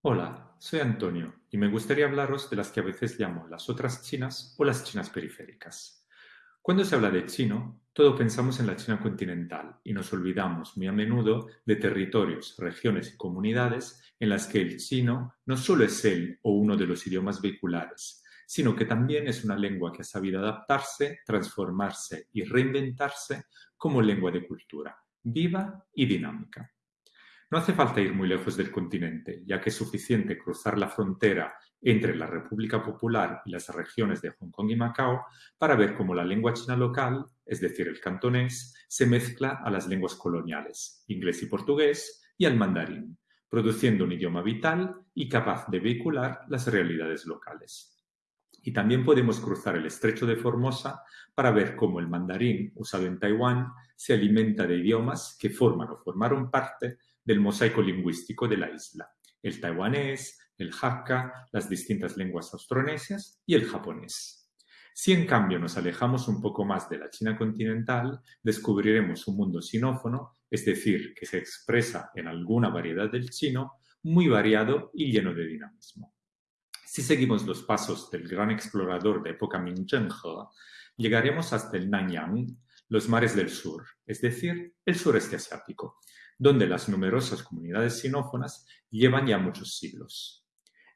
Hola, soy Antonio y me gustaría hablaros de las que a veces llamo las otras Chinas o las Chinas periféricas. Cuando se habla de chino, todo pensamos en la China continental y nos olvidamos muy a menudo de territorios, regiones y comunidades en las que el chino no solo es el o uno de los idiomas vehiculares, sino que también es una lengua que ha sabido adaptarse, transformarse y reinventarse como lengua de cultura, viva y dinámica. No hace falta ir muy lejos del continente, ya que es suficiente cruzar la frontera entre la República Popular y las regiones de Hong Kong y Macao para ver cómo la lengua china local, es decir, el cantonés, se mezcla a las lenguas coloniales, inglés y portugués, y al mandarín, produciendo un idioma vital y capaz de vehicular las realidades locales. Y también podemos cruzar el estrecho de Formosa para ver cómo el mandarín usado en Taiwán se alimenta de idiomas que forman o formaron parte del mosaico lingüístico de la isla, el taiwanés, el hakka, las distintas lenguas austronesias y el japonés. Si en cambio nos alejamos un poco más de la China continental, descubriremos un mundo sinófono, es decir, que se expresa en alguna variedad del chino, muy variado y lleno de dinamismo. Si seguimos los pasos del gran explorador de época Ming llegaremos hasta el Nanyang, los mares del sur, es decir, el sureste asiático, donde las numerosas comunidades sinófonas llevan ya muchos siglos.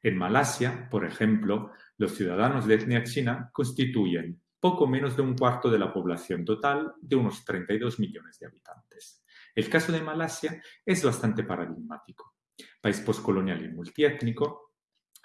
En Malasia, por ejemplo, los ciudadanos de etnia china constituyen poco menos de un cuarto de la población total de unos 32 millones de habitantes. El caso de Malasia es bastante paradigmático. País postcolonial y multiétnico,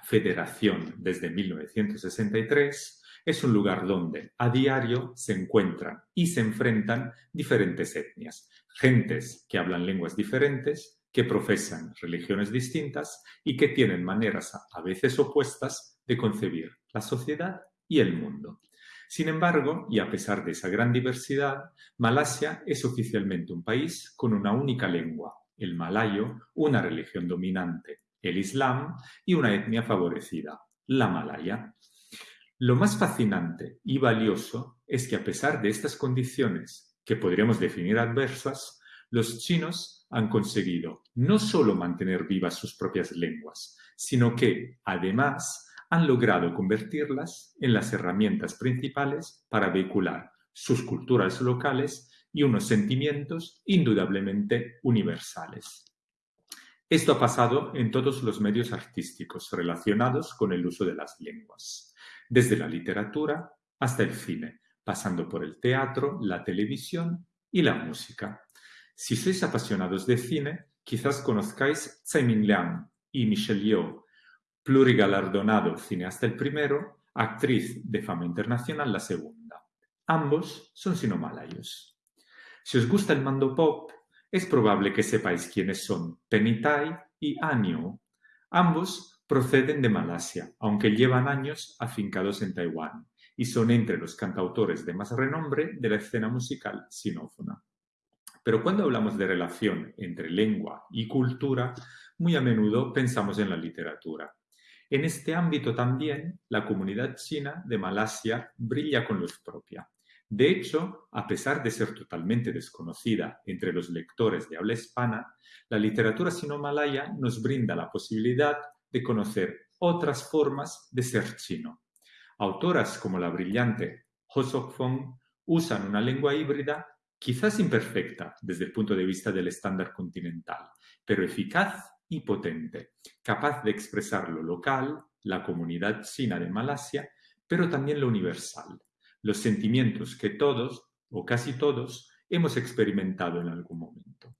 federación desde 1963, es un lugar donde a diario se encuentran y se enfrentan diferentes etnias, gentes que hablan lenguas diferentes, que profesan religiones distintas y que tienen maneras a veces opuestas de concebir la sociedad y el mundo. Sin embargo, y a pesar de esa gran diversidad, Malasia es oficialmente un país con una única lengua, el malayo, una religión dominante, el islam, y una etnia favorecida, la malaya. Lo más fascinante y valioso es que a pesar de estas condiciones que podríamos definir adversas, los chinos han conseguido no solo mantener vivas sus propias lenguas, sino que, además, han logrado convertirlas en las herramientas principales para vehicular sus culturas locales y unos sentimientos indudablemente universales. Esto ha pasado en todos los medios artísticos relacionados con el uso de las lenguas desde la literatura hasta el cine, pasando por el teatro, la televisión y la música. Si sois apasionados de cine, quizás conozcáis Tsai Ming-liang y Michelle Yeoh, plurigalardonado cineasta el primero, actriz de fama internacional la segunda. Ambos son sinomalayos. Si os gusta el mando pop, es probable que sepáis quiénes son Penny Tai y Anio. Ambos proceden de Malasia, aunque llevan años afincados en Taiwán, y son entre los cantautores de más renombre de la escena musical sinófona. Pero cuando hablamos de relación entre lengua y cultura, muy a menudo pensamos en la literatura. En este ámbito también, la comunidad china de Malasia brilla con luz propia. De hecho, a pesar de ser totalmente desconocida entre los lectores de habla hispana, la literatura sino-malaya nos brinda la posibilidad de conocer otras formas de ser chino. Autoras como la brillante Ho Sok-fong usan una lengua híbrida quizás imperfecta desde el punto de vista del estándar continental, pero eficaz y potente, capaz de expresar lo local, la comunidad china de Malasia, pero también lo universal, los sentimientos que todos, o casi todos, hemos experimentado en algún momento.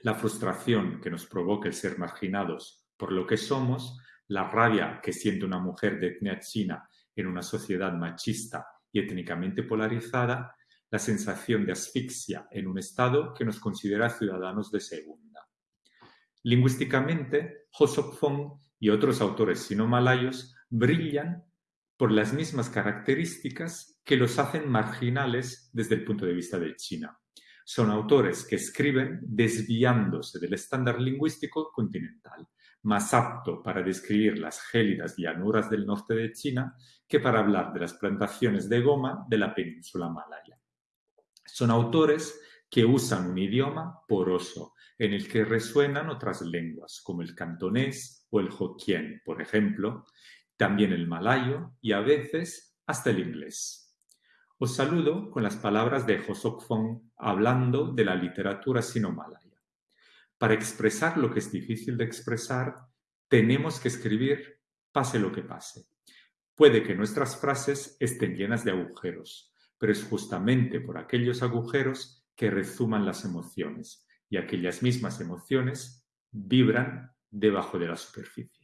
La frustración que nos provoca el ser marginados por lo que somos, la rabia que siente una mujer de etnia china en una sociedad machista y étnicamente polarizada, la sensación de asfixia en un Estado que nos considera ciudadanos de segunda. Lingüísticamente, Ho Sok-fong y otros autores sino-malayos brillan por las mismas características que los hacen marginales desde el punto de vista de China. Son autores que escriben desviándose del estándar lingüístico continental, más apto para describir las gélidas llanuras del norte de China que para hablar de las plantaciones de goma de la península malaya. Son autores que usan un idioma poroso en el que resuenan otras lenguas, como el cantonés o el hokkien, por ejemplo, también el malayo y a veces hasta el inglés. Os saludo con las palabras de Josok Fong hablando de la literatura sino-malaya. Para expresar lo que es difícil de expresar, tenemos que escribir pase lo que pase. Puede que nuestras frases estén llenas de agujeros, pero es justamente por aquellos agujeros que rezuman las emociones y aquellas mismas emociones vibran debajo de la superficie.